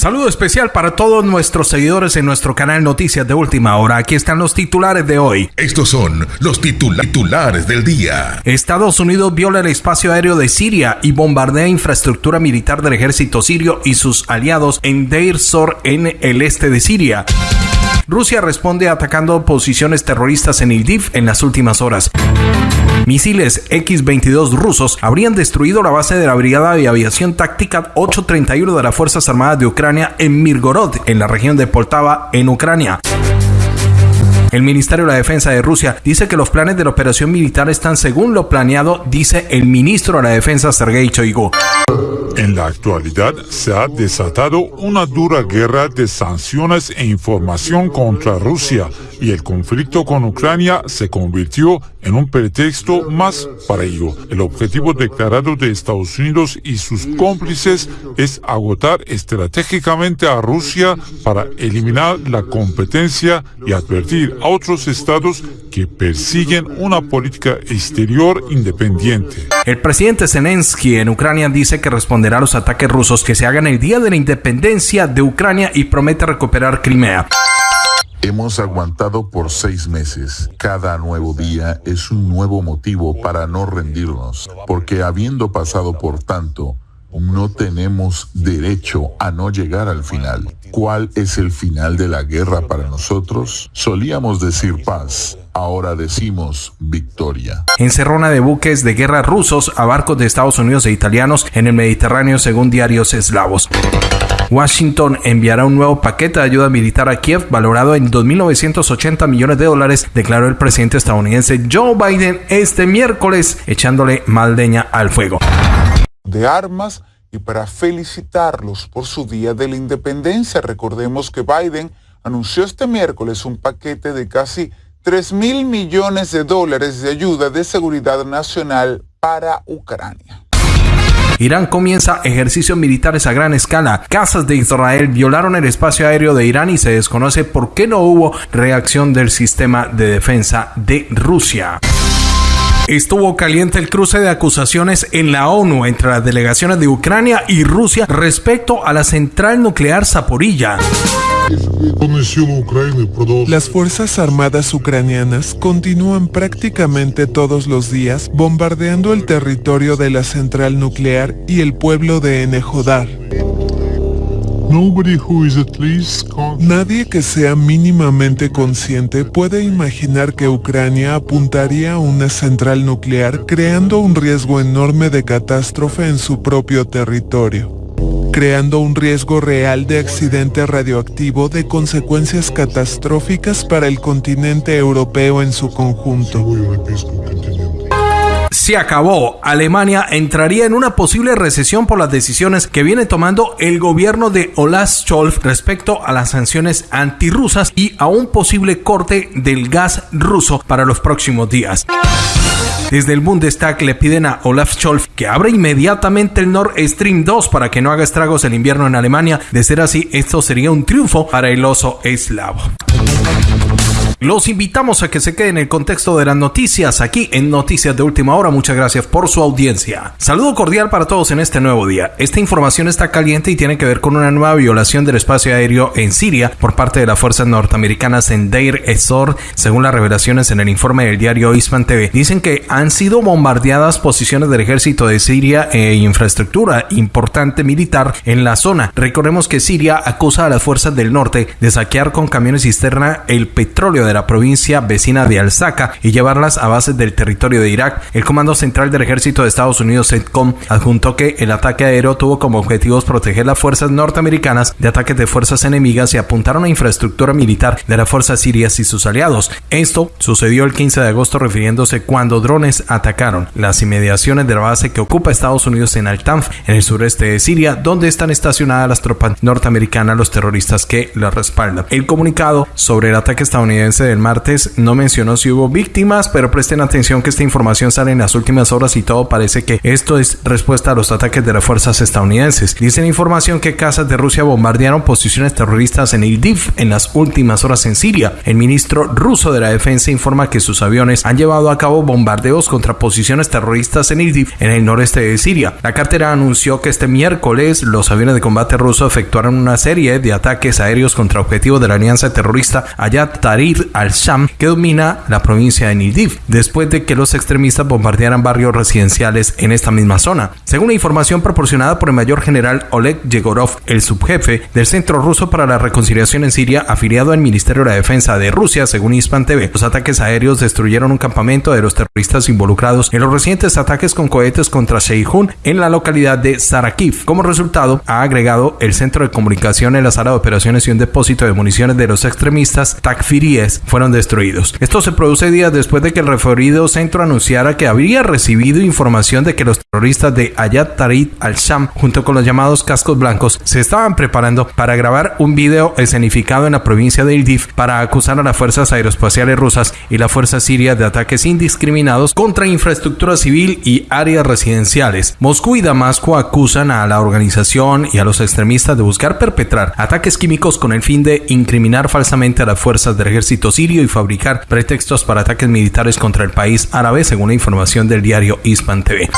Saludo especial para todos nuestros seguidores en nuestro canal Noticias de Última Hora. Aquí están los titulares de hoy. Estos son los titulares del día. Estados Unidos viola el espacio aéreo de Siria y bombardea infraestructura militar del ejército sirio y sus aliados en Deir Zor en el este de Siria. Rusia responde atacando posiciones terroristas en Idlib en las últimas horas. Misiles X-22 rusos habrían destruido la base de la Brigada de Aviación Táctica 831 de las Fuerzas Armadas de Ucrania en Mirgorod, en la región de Poltava, en Ucrania. El Ministerio de la Defensa de Rusia dice que los planes de la operación militar están según lo planeado, dice el ministro de la Defensa Sergei Shoigu. En la actualidad se ha desatado una dura guerra de sanciones e información contra Rusia y el conflicto con Ucrania se convirtió en un pretexto más para ello. El objetivo declarado de Estados Unidos y sus cómplices es agotar estratégicamente a Rusia para eliminar la competencia y advertir a otros estados que persiguen una política exterior independiente. El presidente Zelensky en Ucrania dice que responderá a los ataques rusos que se hagan el día de la independencia de Ucrania y promete recuperar Crimea. Hemos aguantado por seis meses. Cada nuevo día es un nuevo motivo para no rendirnos, porque habiendo pasado por tanto, no tenemos derecho a no llegar al final. ¿Cuál es el final de la guerra para nosotros? Solíamos decir paz, ahora decimos victoria. Encerrona de buques de guerra rusos a barcos de Estados Unidos e italianos en el Mediterráneo según diarios eslavos. Washington enviará un nuevo paquete de ayuda militar a Kiev valorado en 2.980 millones de dólares, declaró el presidente estadounidense Joe Biden este miércoles, echándole leña al fuego de armas y para felicitarlos por su Día de la Independencia. Recordemos que Biden anunció este miércoles un paquete de casi 3 mil millones de dólares de ayuda de seguridad nacional para Ucrania. Irán comienza ejercicios militares a gran escala. Casas de Israel violaron el espacio aéreo de Irán y se desconoce por qué no hubo reacción del sistema de defensa de Rusia. Estuvo caliente el cruce de acusaciones en la ONU entre las delegaciones de Ucrania y Rusia respecto a la central nuclear Zaporilla. Las Fuerzas Armadas ucranianas continúan prácticamente todos los días bombardeando el territorio de la central nuclear y el pueblo de Enejodar. Nadie que sea mínimamente consciente puede imaginar que Ucrania apuntaría a una central nuclear creando un riesgo enorme de catástrofe en su propio territorio creando un riesgo real de accidente radioactivo de consecuencias catastróficas para el continente europeo en su conjunto se acabó. Alemania entraría en una posible recesión por las decisiones que viene tomando el gobierno de Olaf Scholz respecto a las sanciones antirrusas y a un posible corte del gas ruso para los próximos días. Desde el Bundestag le piden a Olaf Scholz que abra inmediatamente el Nord Stream 2 para que no haga estragos el invierno en Alemania. De ser así, esto sería un triunfo para el oso eslavo. Los invitamos a que se queden en el contexto de las noticias aquí en Noticias de Última Hora. Muchas gracias por su audiencia. Saludo cordial para todos en este nuevo día. Esta información está caliente y tiene que ver con una nueva violación del espacio aéreo en Siria por parte de las fuerzas norteamericanas en Deir ez-Zor, según las revelaciones en el informe del diario Isman TV. Dicen que han sido bombardeadas posiciones del ejército de Siria e infraestructura importante militar en la zona. Recordemos que Siria acusa a las fuerzas del norte de saquear con camiones cisterna el petróleo de la provincia vecina de Al-Saka y llevarlas a bases del territorio de Irak. El Comando Central del Ejército de Estados Unidos, CENTCOM, adjuntó que el ataque aéreo tuvo como objetivos proteger las fuerzas norteamericanas de ataques de fuerzas enemigas y apuntaron a infraestructura militar de las fuerzas sirias y sus aliados. Esto sucedió el 15 de agosto refiriéndose cuando drones atacaron las inmediaciones de la base que ocupa Estados Unidos en Al-Tanf, en el sureste de Siria, donde están estacionadas las tropas norteamericanas, los terroristas que la respaldan. El comunicado sobre el ataque estadounidense del martes no mencionó si hubo víctimas, pero presten atención que esta información sale en las últimas horas y todo parece que esto es respuesta a los ataques de las fuerzas estadounidenses. Dicen información que casas de Rusia bombardearon posiciones terroristas en Idlib en las últimas horas en Siria. El ministro ruso de la defensa informa que sus aviones han llevado a cabo bombardeos contra posiciones terroristas en Idlib en el noreste de Siria. La cartera anunció que este miércoles los aviones de combate rusos efectuaron una serie de ataques aéreos contra objetivos de la alianza terrorista Ayat Tahrir al-Sham que domina la provincia de Idlib, después de que los extremistas bombardearan barrios residenciales en esta misma zona. Según la información proporcionada por el mayor general Oleg Yegorov, el subjefe del Centro Ruso para la Reconciliación en Siria, afiliado al Ministerio de la Defensa de Rusia, según Hispan TV, los ataques aéreos destruyeron un campamento de los terroristas involucrados en los recientes ataques con cohetes contra Sheihun en la localidad de Sarakiv. Como resultado, ha agregado el centro de comunicación en la sala de operaciones y un depósito de municiones de los extremistas takfiríes fueron destruidos. Esto se produce días después de que el referido centro anunciara que habría recibido información de que los terroristas de Ayat Tarid al-Sham, junto con los llamados cascos blancos, se estaban preparando para grabar un video escenificado en la provincia de Idlib para acusar a las fuerzas aeroespaciales rusas y la fuerza siria de ataques indiscriminados contra infraestructura civil y áreas residenciales. Moscú y Damasco acusan a la organización y a los extremistas de buscar perpetrar ataques químicos con el fin de incriminar falsamente a las fuerzas del ejército sirio y fabricar pretextos para ataques militares contra el país árabe, según la información del diario Hispan TV.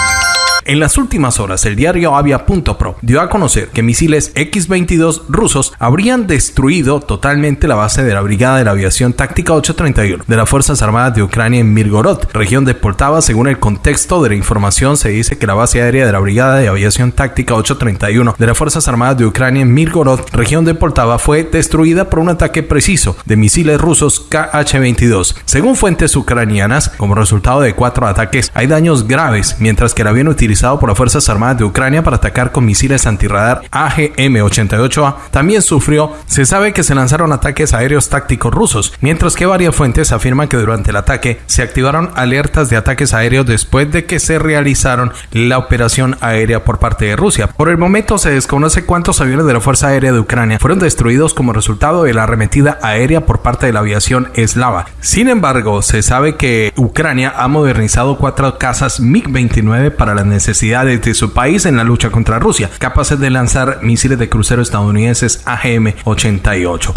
En las últimas horas, el diario Avia.pro dio a conocer que misiles X-22 rusos habrían destruido totalmente la base de la Brigada de la Aviación Táctica 831 de las Fuerzas Armadas de Ucrania en Mirgorod, región de Poltava. Según el contexto de la información, se dice que la base aérea de la Brigada de Aviación Táctica 831 de las Fuerzas Armadas de Ucrania en Mirgorod, región de Poltava, fue destruida por un ataque preciso de misiles rusos KH-22. Según fuentes ucranianas, como resultado de cuatro ataques, hay daños graves, mientras que el avión utilizado por las Fuerzas Armadas de Ucrania para atacar con misiles antirradar AGM-88A, también sufrió, se sabe que se lanzaron ataques aéreos tácticos rusos, mientras que varias fuentes afirman que durante el ataque se activaron alertas de ataques aéreos después de que se realizaron la operación aérea por parte de Rusia. Por el momento se desconoce cuántos aviones de la Fuerza Aérea de Ucrania fueron destruidos como resultado de la arremetida aérea por parte de la aviación eslava. Sin embargo, se sabe que Ucrania ha modernizado cuatro casas MiG-29 para las necesidades necesidades de su país en la lucha contra Rusia, capaces de lanzar misiles de crucero estadounidenses AGM-88.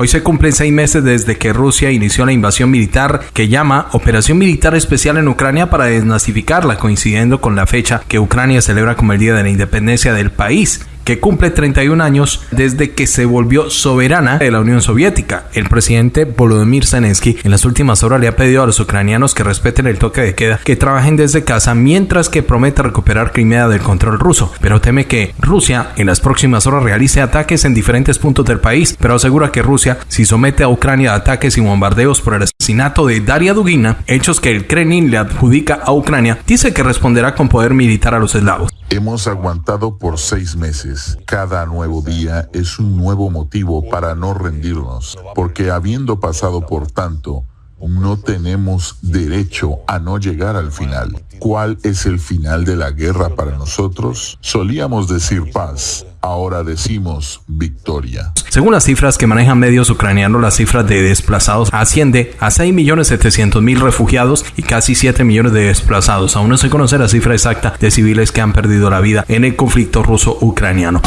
Hoy se cumplen seis meses desde que Rusia inició la invasión militar que llama Operación Militar Especial en Ucrania para desnazificarla, coincidiendo con la fecha que Ucrania celebra como el Día de la Independencia del país que cumple 31 años desde que se volvió soberana de la Unión Soviética. El presidente Volodymyr Zelensky en las últimas horas le ha pedido a los ucranianos que respeten el toque de queda, que trabajen desde casa mientras que promete recuperar Crimea del control ruso, pero teme que Rusia en las próximas horas realice ataques en diferentes puntos del país, pero asegura que Rusia si somete a Ucrania a ataques y bombardeos por el asesinato de Daria Dugina, hechos que el Kremlin le adjudica a Ucrania, dice que responderá con poder militar a los eslavos. Hemos aguantado por seis meses. Cada nuevo día es un nuevo motivo para no rendirnos, porque habiendo pasado por tanto, no tenemos derecho a no llegar al final. ¿Cuál es el final de la guerra para nosotros? Solíamos decir paz, ahora decimos victoria. Según las cifras que manejan medios ucranianos, la cifra de desplazados asciende a 6.700.000 refugiados y casi 7 millones de desplazados. Aún no se conoce la cifra exacta de civiles que han perdido la vida en el conflicto ruso-ucraniano.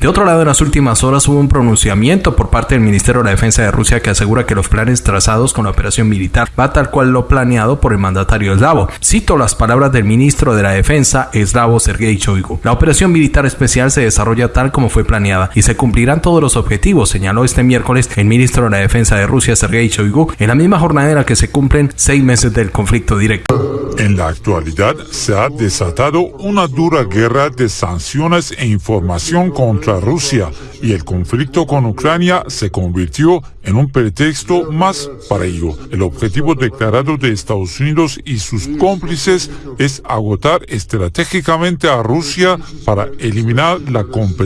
De otro lado, en las últimas horas hubo un pronunciamiento por parte del Ministerio de Defensa de Rusia que asegura que los planes trazados con la operación militar va tal cual lo planeado por el mandatario eslavo. Cito las palabras del ministro de la Defensa eslavo Sergei Shoigu. La operación militar especial se desarrolla tal como fue planeada y se cumplirán todos los objetivos, señaló este miércoles el ministro de la Defensa de Rusia Sergei Shoigu en la misma jornada en la que se cumplen seis meses del conflicto directo. En la actualidad se ha desatado una dura guerra de sanciones e información contra Rusia y el conflicto con Ucrania se convirtió en un pretexto más para ello. El objetivo declarado de Estados Unidos y sus cómplices es agotar estratégicamente a Rusia para eliminar la competencia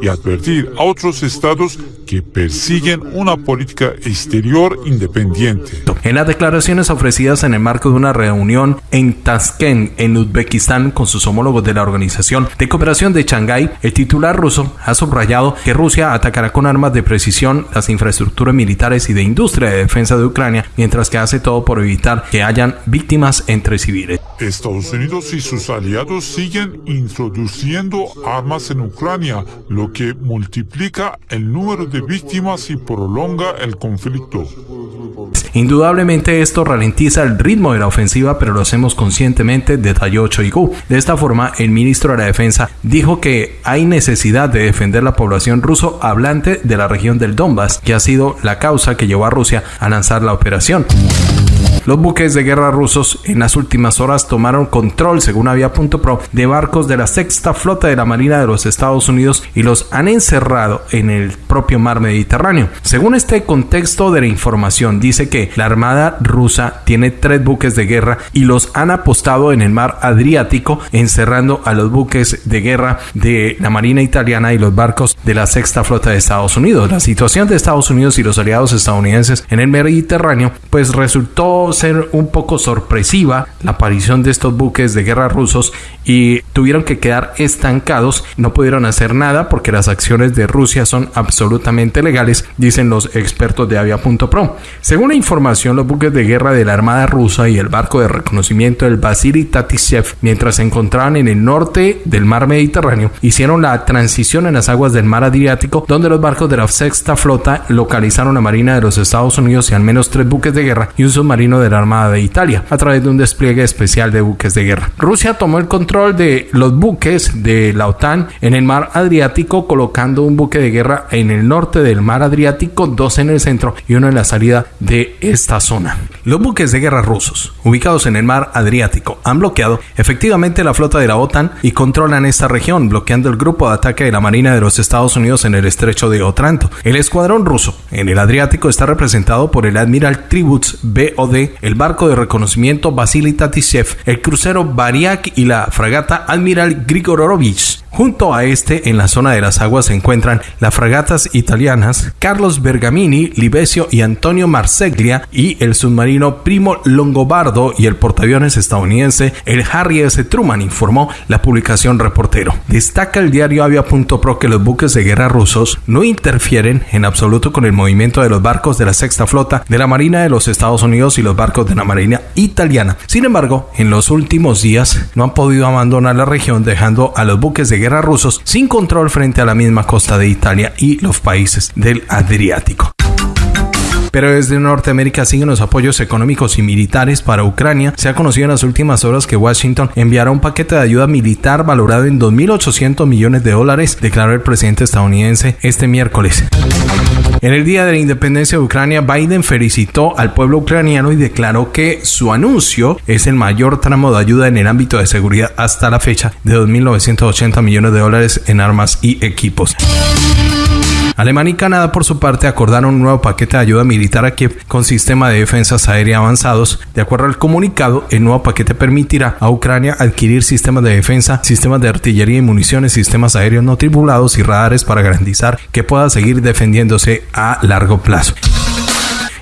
y advertir a otros estados estados que persiguen una política exterior independiente. En las declaraciones ofrecidas en el marco de una reunión en Tashkent, en Uzbekistán, con sus homólogos de la Organización de Cooperación de Shanghái, el titular ruso ha subrayado que Rusia atacará con armas de precisión las infraestructuras militares y de industria de defensa de Ucrania, mientras que hace todo por evitar que hayan víctimas entre civiles. Estados Unidos y sus aliados siguen introduciendo armas en Ucrania, lo que multiplica el número de víctimas y prolonga el conflicto. Indudablemente esto ralentiza el ritmo de la ofensiva, pero lo hacemos conscientemente, detalló Choigu. De esta forma, el ministro de la Defensa dijo que hay necesidad de defender la población ruso hablante de la región del Donbass, que ha sido la causa que llevó a Rusia a lanzar la operación. Los buques de guerra rusos en las últimas horas tomaron control, según Avia.pro, de barcos de la sexta flota de la Marina de los Estados Unidos y los han encerrado en el propio mar Mediterráneo. Según este contexto de la información, dice que la Armada rusa tiene tres buques de guerra y los han apostado en el mar Adriático, encerrando a los buques de guerra de la Marina italiana y los barcos de la sexta flota de Estados Unidos. La situación de Estados Unidos y los aliados estadounidenses en el Mediterráneo pues resultó ser un poco sorpresiva la aparición de estos buques de guerra rusos y tuvieron que quedar estancados, no pudieron hacer nada porque las acciones de Rusia son absolutamente legales, dicen los expertos de Avia.pro. Según la información, los buques de guerra de la Armada rusa y el barco de reconocimiento del Vasily Tatishev, mientras se encontraban en el norte del mar Mediterráneo, hicieron la transición en las aguas del mar Adriático, donde los barcos de la sexta flota localizaron la Marina de los Estados Unidos y al menos tres buques de guerra y un submarino de la Armada de Italia a través de un despliegue especial de buques de guerra. Rusia tomó el control de los buques de la OTAN en el mar Adriático colocando un buque de guerra en el norte del mar Adriático, dos en el centro y uno en la salida de esta zona. Los buques de guerra rusos ubicados en el mar Adriático han bloqueado efectivamente la flota de la OTAN y controlan esta región, bloqueando el grupo de ataque de la Marina de los Estados Unidos en el estrecho de Otranto. El escuadrón ruso en el Adriático está representado por el Admiral Tributs BOD el barco de reconocimiento Vasily Tatishev, el crucero Variak y la fragata Admiral Grigorovich. Junto a este, en la zona de las aguas se encuentran las fragatas italianas Carlos Bergamini, Libesio y Antonio Marseglia y el submarino Primo Longobardo y el portaaviones estadounidense el Harry S. Truman, informó la publicación Reportero. Destaca el diario Avia.pro que los buques de guerra rusos no interfieren en absoluto con el movimiento de los barcos de la sexta flota de la Marina de los Estados Unidos y los barcos de la Marina italiana. Sin embargo, en los últimos días no han podido abandonar la región dejando a los buques de guerra rusos sin control frente a la misma costa de Italia y los países del Adriático. Pero desde Norteamérica siguen los apoyos económicos y militares para Ucrania. Se ha conocido en las últimas horas que Washington enviará un paquete de ayuda militar valorado en 2.800 millones de dólares, declaró el presidente estadounidense este miércoles. En el día de la independencia de Ucrania, Biden felicitó al pueblo ucraniano y declaró que su anuncio es el mayor tramo de ayuda en el ámbito de seguridad hasta la fecha de 2.980 millones de dólares en armas y equipos. Alemania y Canadá, por su parte, acordaron un nuevo paquete de ayuda militar a Kiev con sistema de defensas aérea avanzados. De acuerdo al comunicado, el nuevo paquete permitirá a Ucrania adquirir sistemas de defensa, sistemas de artillería y municiones, sistemas aéreos no tripulados y radares para garantizar que pueda seguir defendiéndose a largo plazo.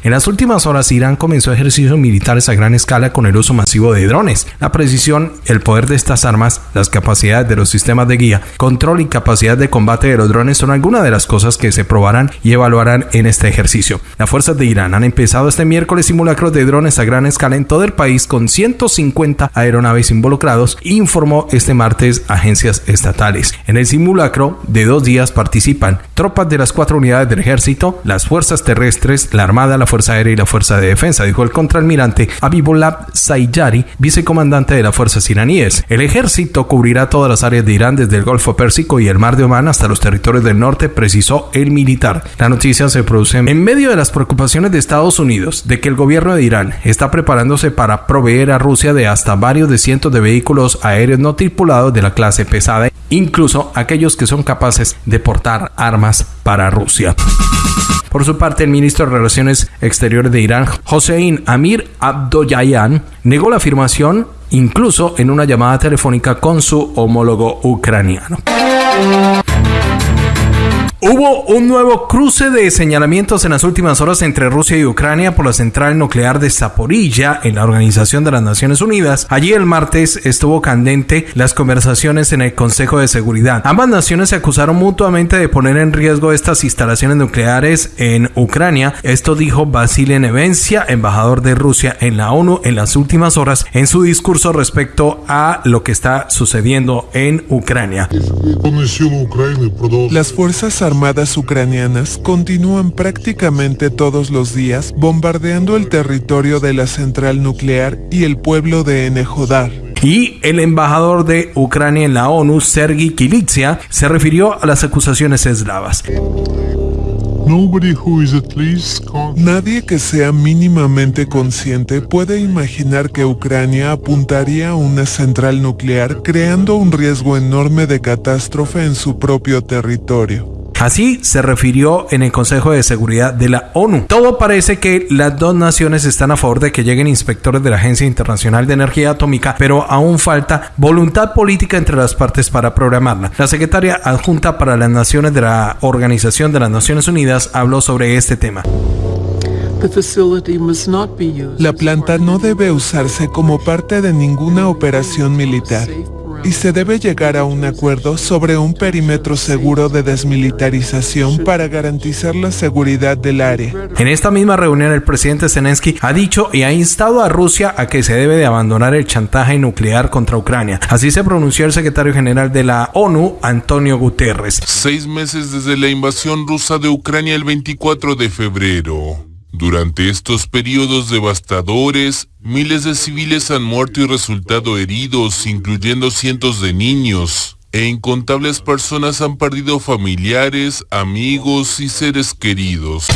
En las últimas horas, Irán comenzó ejercicios militares a gran escala con el uso masivo de drones. La precisión, el poder de estas armas, las capacidades de los sistemas de guía, control y capacidad de combate de los drones son algunas de las cosas que se probarán y evaluarán en este ejercicio. Las fuerzas de Irán han empezado este miércoles simulacros de drones a gran escala en todo el país con 150 aeronaves involucrados, informó este martes agencias estatales. En el simulacro de dos días participan tropas de las cuatro unidades del ejército, las fuerzas terrestres, la armada, la Fuerza Aérea y la Fuerza de Defensa, dijo el contraalmirante Abibolab Sayyari, vicecomandante de las fuerzas iraníes. El ejército cubrirá todas las áreas de Irán desde el Golfo Pérsico y el Mar de Omán hasta los territorios del norte, precisó el militar. La noticia se produce en medio de las preocupaciones de Estados Unidos de que el gobierno de Irán está preparándose para proveer a Rusia de hasta varios de cientos de vehículos aéreos no tripulados de la clase pesada, incluso aquellos que son capaces de portar armas para Rusia. Por su parte, el ministro de Relaciones Exteriores de Irán, Hossein Amir Abdollayan, negó la afirmación incluso en una llamada telefónica con su homólogo ucraniano. Hubo un nuevo cruce de señalamientos en las últimas horas entre Rusia y Ucrania por la central nuclear de Zaporilla en la Organización de las Naciones Unidas. Allí el martes estuvo candente las conversaciones en el Consejo de Seguridad. Ambas naciones se acusaron mutuamente de poner en riesgo estas instalaciones nucleares en Ucrania. Esto dijo Vasily Nevencia, embajador de Rusia en la ONU en las últimas horas en su discurso respecto a lo que está sucediendo en Ucrania. Las fuerzas armadas ucranianas continúan prácticamente todos los días bombardeando el territorio de la central nuclear y el pueblo de Enejodar. Y el embajador de Ucrania en la ONU, Sergi Kilitsia, se refirió a las acusaciones eslavas. Nadie que sea mínimamente consciente puede imaginar que Ucrania apuntaría a una central nuclear creando un riesgo enorme de catástrofe en su propio territorio. Así se refirió en el Consejo de Seguridad de la ONU. Todo parece que las dos naciones están a favor de que lleguen inspectores de la Agencia Internacional de Energía Atómica, pero aún falta voluntad política entre las partes para programarla. La secretaria adjunta para las naciones de la Organización de las Naciones Unidas habló sobre este tema. La planta no debe usarse como parte de ninguna operación militar y se debe llegar a un acuerdo sobre un perímetro seguro de desmilitarización para garantizar la seguridad del área. En esta misma reunión el presidente Zelensky ha dicho y ha instado a Rusia a que se debe de abandonar el chantaje nuclear contra Ucrania. Así se pronunció el secretario general de la ONU, Antonio Guterres. Seis meses desde la invasión rusa de Ucrania el 24 de febrero. Durante estos periodos devastadores, miles de civiles han muerto y resultado heridos, incluyendo cientos de niños, e incontables personas han perdido familiares, amigos y seres queridos.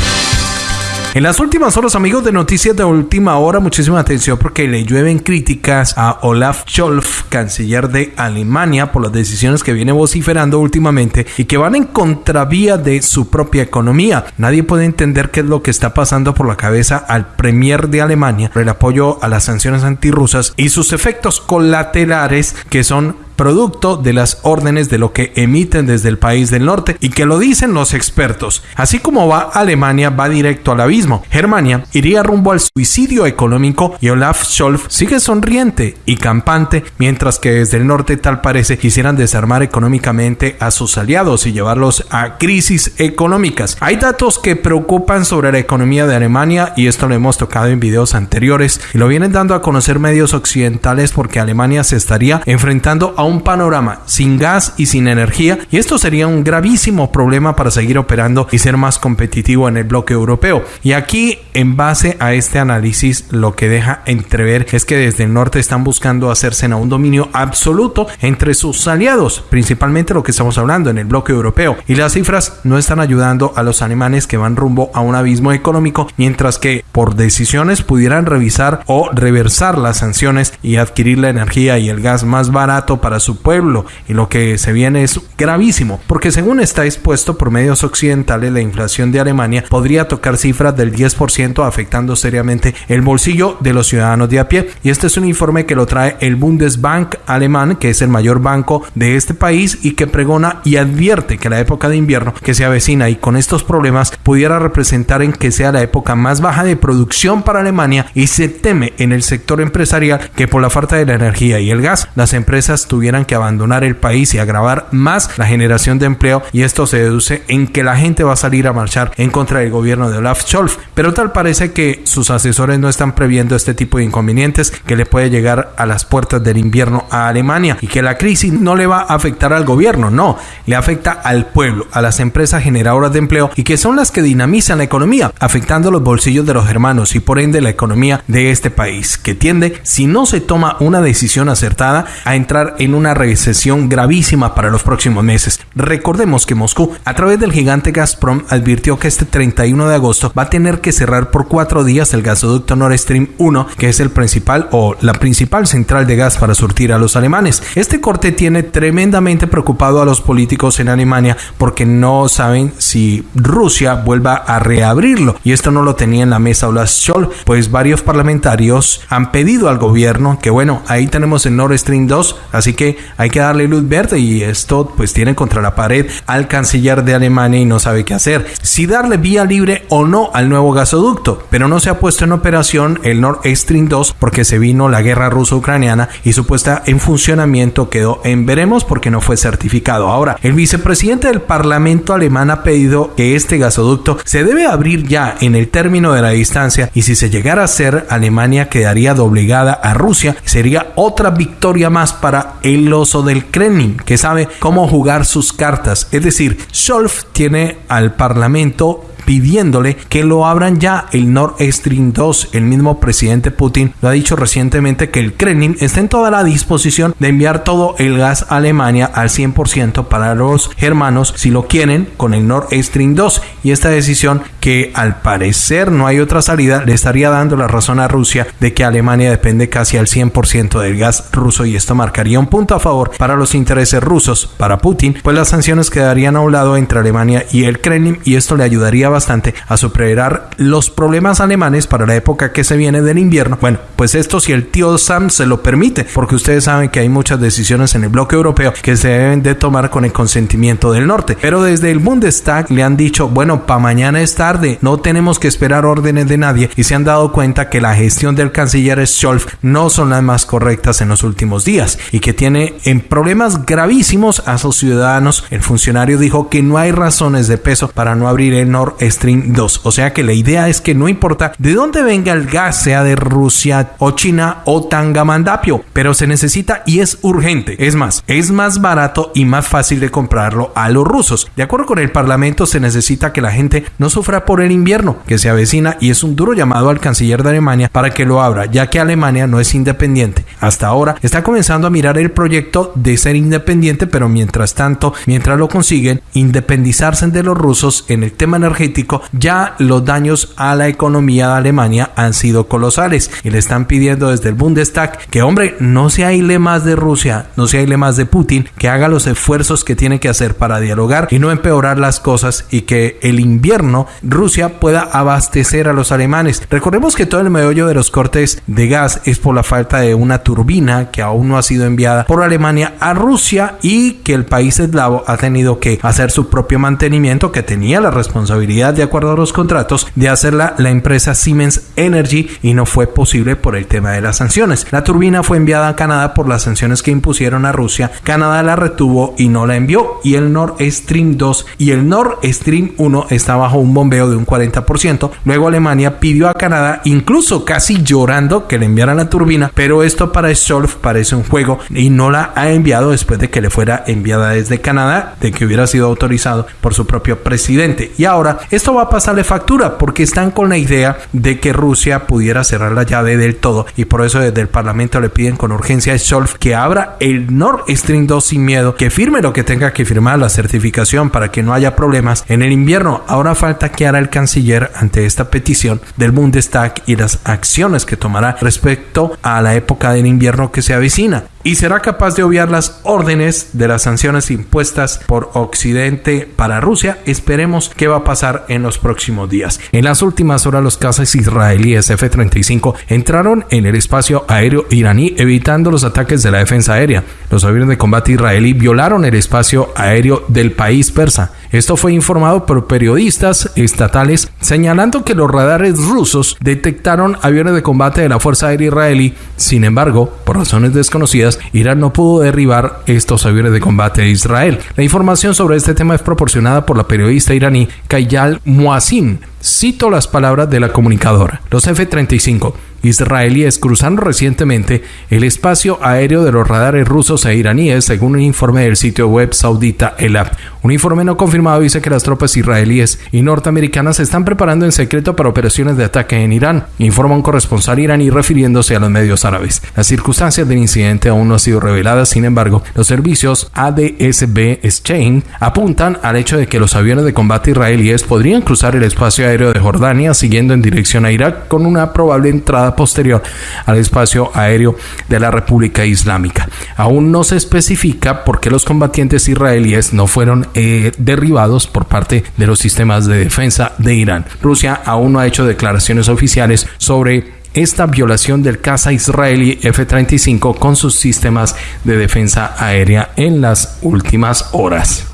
En las últimas horas, amigos de Noticias de Última Hora, muchísima atención porque le llueven críticas a Olaf Scholz, canciller de Alemania, por las decisiones que viene vociferando últimamente y que van en contravía de su propia economía. Nadie puede entender qué es lo que está pasando por la cabeza al premier de Alemania por el apoyo a las sanciones antirrusas y sus efectos colaterales que son producto de las órdenes de lo que emiten desde el país del norte y que lo dicen los expertos. Así como va Alemania, va directo al abismo. Germania iría rumbo al suicidio económico y Olaf Scholz sigue sonriente y campante, mientras que desde el norte tal parece quisieran desarmar económicamente a sus aliados y llevarlos a crisis económicas. Hay datos que preocupan sobre la economía de Alemania y esto lo hemos tocado en videos anteriores y lo vienen dando a conocer medios occidentales porque Alemania se estaría enfrentando a un panorama sin gas y sin energía y esto sería un gravísimo problema para seguir operando y ser más competitivo en el bloque europeo. Y aquí en base a este análisis lo que deja entrever es que desde el norte están buscando hacerse a un dominio absoluto entre sus aliados, principalmente lo que estamos hablando en el bloque europeo. Y las cifras no están ayudando a los alemanes que van rumbo a un abismo económico, mientras que por decisiones pudieran revisar o reversar las sanciones y adquirir la energía y el gas más barato para su pueblo. Y lo que se viene es gravísimo porque según está expuesto por medios occidentales la inflación de Alemania podría tocar cifras del 10% afectando seriamente el bolsillo de los ciudadanos de a pie. Y este es un informe que lo trae el Bundesbank alemán que es el mayor banco de este país y que pregona y advierte que la época de invierno que se avecina y con estos problemas pudiera representar en que sea la época más baja de producción para Alemania y se teme en el sector empresarial que por la falta de la energía y el gas las empresas tuvieran que abandonar el país y agravar más la generación de empleo y esto se deduce en que la gente va a salir a marchar en contra del gobierno de Olaf Scholz. Pero tal parece que sus asesores no están previendo este tipo de inconvenientes que le puede llegar a las puertas del invierno a Alemania y que la crisis no le va a afectar al gobierno, no, le afecta al pueblo, a las empresas generadoras de empleo y que son las que dinamizan la economía, afectando los bolsillos de los hermanos y por ende la economía de este país, que tiende, si no se toma una decisión acertada, a entrar en una recesión gravísima para los próximos meses. Recordemos que Moscú, a través del gigante Gazprom, advirtió que este 31 de agosto va a tener que cerrar por cuatro días el gasoducto Nord Stream 1, que es el principal o la principal central de gas para surtir a los alemanes. Este corte tiene tremendamente preocupado a los políticos en Alemania porque no saben si Rusia vuelva a reabrirlo y esto no lo tenía en la mesa Scholz, pues varios parlamentarios han pedido al gobierno que bueno, ahí tenemos el Nord Stream 2, así que hay que darle luz verde y esto pues tiene contra la pared al canciller de Alemania y no sabe qué hacer. Si darle vía libre o no al nuevo gasoducto, pero no se ha puesto en operación el Nord Stream 2 porque se vino la guerra ruso-ucraniana y su puesta en funcionamiento quedó en veremos porque no fue certificado. Ahora, el vicepresidente del Parlamento alemán ha pedido que este gasoducto se debe abrir ya en el término de la distancia y si se llegara a hacer, Alemania quedaría doblegada a Rusia. Sería otra victoria más para el oso del Kremlin, que sabe cómo jugar sus cartas. Es decir, Scholz tiene al Parlamento pidiéndole que lo abran ya el Nord Stream 2. El mismo presidente Putin lo ha dicho recientemente que el Kremlin está en toda la disposición de enviar todo el gas a Alemania al 100% para los germanos si lo quieren con el Nord Stream 2 y esta decisión que al parecer no hay otra salida le estaría dando la razón a Rusia de que Alemania depende casi al 100% del gas ruso y esto marcaría un punto a favor para los intereses rusos. Para Putin, pues las sanciones quedarían a un lado entre Alemania y el Kremlin y esto le ayudaría bastante a superar los problemas alemanes para la época que se viene del invierno. Bueno, pues esto si el tío Sam se lo permite, porque ustedes saben que hay muchas decisiones en el bloque europeo que se deben de tomar con el consentimiento del norte. Pero desde el Bundestag le han dicho, bueno, para mañana es tarde, no tenemos que esperar órdenes de nadie y se han dado cuenta que la gestión del canciller Scholz no son las más correctas en los últimos días y que tiene en problemas gravísimos a sus ciudadanos. El funcionario dijo que no hay razones de peso para no abrir el Nord Stream 2. O sea que la idea es que no importa de dónde venga el gas, sea de Rusia o China o Tangamandapio, pero se necesita y es urgente. Es más, es más barato y más fácil de comprarlo a los rusos. De acuerdo con el Parlamento, se necesita que la gente no sufra por el invierno que se avecina y es un duro llamado al canciller de Alemania para que lo abra, ya que Alemania no es independiente. Hasta ahora está comenzando a mirar el proyecto de ser independiente, pero mientras tanto, mientras lo consiguen, independizarse de los rusos en el tema energético ya los daños a la economía de Alemania han sido colosales y le están pidiendo desde el Bundestag que, hombre, no se aíle más de Rusia, no se aíle más de Putin, que haga los esfuerzos que tiene que hacer para dialogar y no empeorar las cosas y que el invierno Rusia pueda abastecer a los alemanes. Recordemos que todo el meollo de los cortes de gas es por la falta de una turbina que aún no ha sido enviada por Alemania a Rusia y que el país eslavo ha tenido que hacer su propio mantenimiento que tenía la responsabilidad de acuerdo a los contratos de hacerla la empresa Siemens Energy y no fue posible por el tema de las sanciones. La turbina fue enviada a Canadá por las sanciones que impusieron a Rusia. Canadá la retuvo y no la envió y el Nord Stream 2 y el Nord Stream 1 está bajo un bombeo de un 40%. Luego Alemania pidió a Canadá incluso casi llorando que le enviaran la turbina, pero esto para Scholz parece un juego y no la ha enviado después de que le fuera enviada desde Canadá, de que hubiera sido autorizado por su propio presidente. Y ahora esto va a pasarle factura porque están con la idea de que Rusia pudiera cerrar la llave del todo y por eso desde el Parlamento le piden con urgencia a Scholz que abra el Nord Stream 2 sin miedo, que firme lo que tenga que firmar la certificación para que no haya problemas en el invierno. Ahora falta que hará el canciller ante esta petición del Bundestag y las acciones que tomará respecto a la época del invierno que se avecina y será capaz de obviar las órdenes de las sanciones impuestas por Occidente para Rusia. Esperemos qué va a pasar en los próximos días. En las últimas horas los cazas israelíes F-35 entraron en el espacio aéreo iraní evitando los ataques de la defensa aérea. Los aviones de combate israelí violaron el espacio aéreo del país persa. Esto fue informado por periodistas estatales señalando que los radares rusos detectaron aviones de combate de la Fuerza Aérea Israelí. Sin embargo, por razones desconocidas, Irán no pudo derribar estos aviones de combate de Israel. La información sobre este tema es proporcionada por la periodista iraní Kayal Muasin. Cito las palabras de la comunicadora. Los F-35 israelíes cruzaron recientemente el espacio aéreo de los radares rusos e iraníes, según un informe del sitio web saudita ELAB. Un informe no confirmado dice que las tropas israelíes y norteamericanas se están preparando en secreto para operaciones de ataque en Irán, informa un corresponsal iraní refiriéndose a los medios árabes. Las circunstancias del incidente aún no han sido reveladas, sin embargo, los servicios ADSB Exchange apuntan al hecho de que los aviones de combate israelíes podrían cruzar el espacio aéreo de Jordania siguiendo en dirección a Irak con una probable entrada posterior al espacio aéreo de la República Islámica. Aún no se especifica por qué los combatientes israelíes no fueron eh, derribados por parte de los sistemas de defensa de Irán. Rusia aún no ha hecho declaraciones oficiales sobre esta violación del caza israelí F-35 con sus sistemas de defensa aérea en las últimas horas.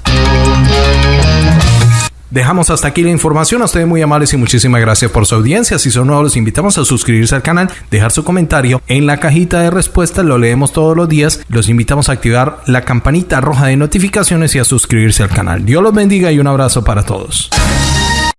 Dejamos hasta aquí la información. A ustedes muy amables y muchísimas gracias por su audiencia. Si son nuevos, los invitamos a suscribirse al canal, dejar su comentario en la cajita de respuestas. Lo leemos todos los días. Los invitamos a activar la campanita roja de notificaciones y a suscribirse al canal. Dios los bendiga y un abrazo para todos.